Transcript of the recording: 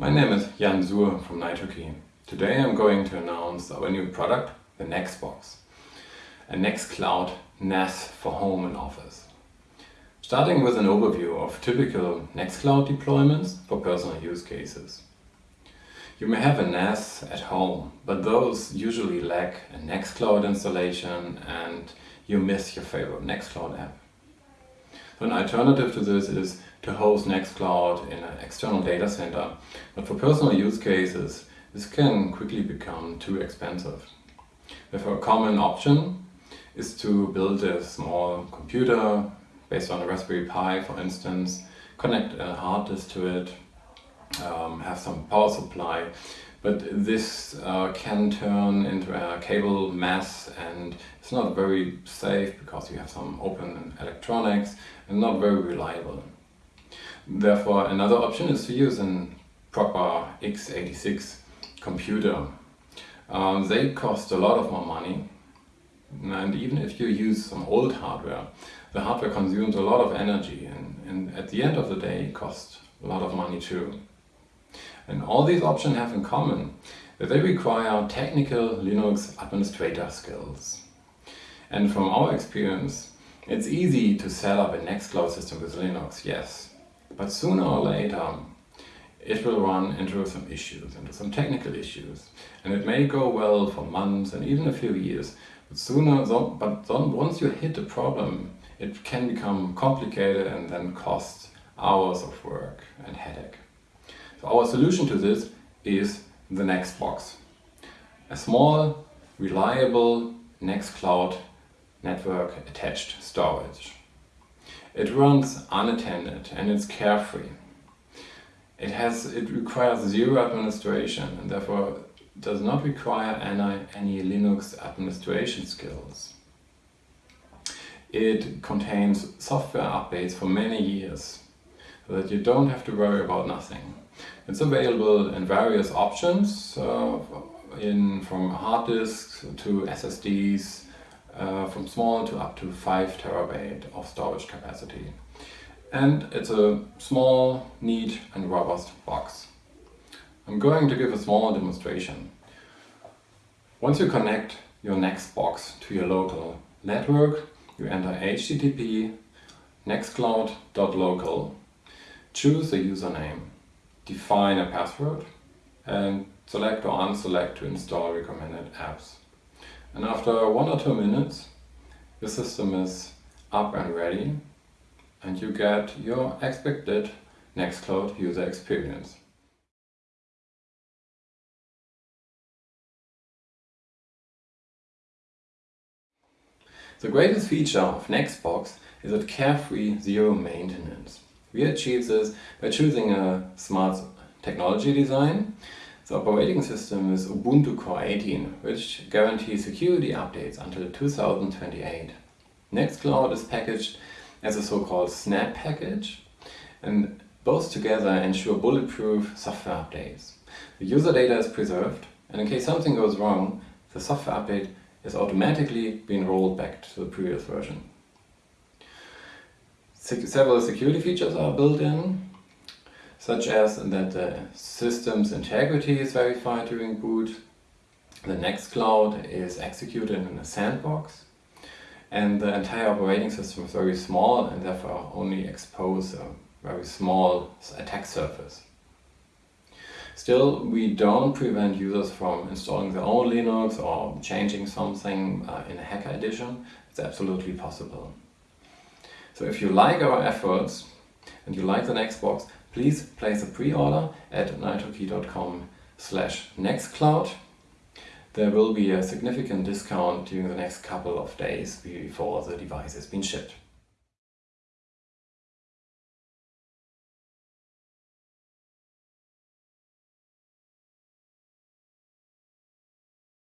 My name is Jan Suhr from NitroKey. Today I'm going to announce our new product, the Nextbox, a Nextcloud NAS for home and office. Starting with an overview of typical Nextcloud deployments for personal use cases. You may have a NAS at home, but those usually lack a Nextcloud installation and you miss your favorite Nextcloud app. So an alternative to this is to host Nextcloud in an external data center. But for personal use cases, this can quickly become too expensive. Therefore, a common option is to build a small computer based on a Raspberry Pi, for instance, connect a hard disk to it, um, have some power supply, but this uh, can turn into a cable mess and it's not very safe because you have some open electronics and not very reliable. Therefore, another option is to use a proper x86 computer. Um, they cost a lot of more money and even if you use some old hardware, the hardware consumes a lot of energy and, and at the end of the day costs a lot of money too. And all these options have in common that they require technical Linux administrator skills. And from our experience, it's easy to set up a Nextcloud system with Linux, yes. But sooner or later, it will run into some issues, into some technical issues. And it may go well for months and even a few years. But sooner, but once you hit a problem, it can become complicated and then cost hours of work and headache. So our solution to this is the Nextbox. A small, reliable Nextcloud network attached storage. It runs unattended and it's carefree. It has it requires zero administration and therefore does not require any, any Linux administration skills. It contains software updates for many years so that you don't have to worry about nothing. It's available in various options, uh, in from hard disks to SSDs, uh, from small to up to 5 terabyte of storage capacity. And it's a small, neat and robust box. I'm going to give a small demonstration. Once you connect your Nextbox to your local network, you enter http nextcloud.local, choose a username define a password and select or unselect to install recommended apps. And after one or two minutes, the system is up and ready and you get your expected Nextcloud user experience. The greatest feature of Nextbox is its carefree zero maintenance. We achieve this by choosing a smart technology design. The operating system is Ubuntu Core 18, which guarantees security updates until 2028. Nextcloud is packaged as a so-called snap package and both together ensure bulletproof software updates. The user data is preserved and in case something goes wrong, the software update is automatically being rolled back to the previous version several security features are built in, such as that the system's integrity is verified during boot, the Nextcloud is executed in a sandbox, and the entire operating system is very small and therefore only expose a very small attack surface. Still, we don't prevent users from installing their own Linux or changing something uh, in a hacker edition. It's absolutely possible. So if you like our efforts and you like the Nextbox, please place a pre-order at nitrokey.com slash nextcloud. There will be a significant discount during the next couple of days before the device has been shipped.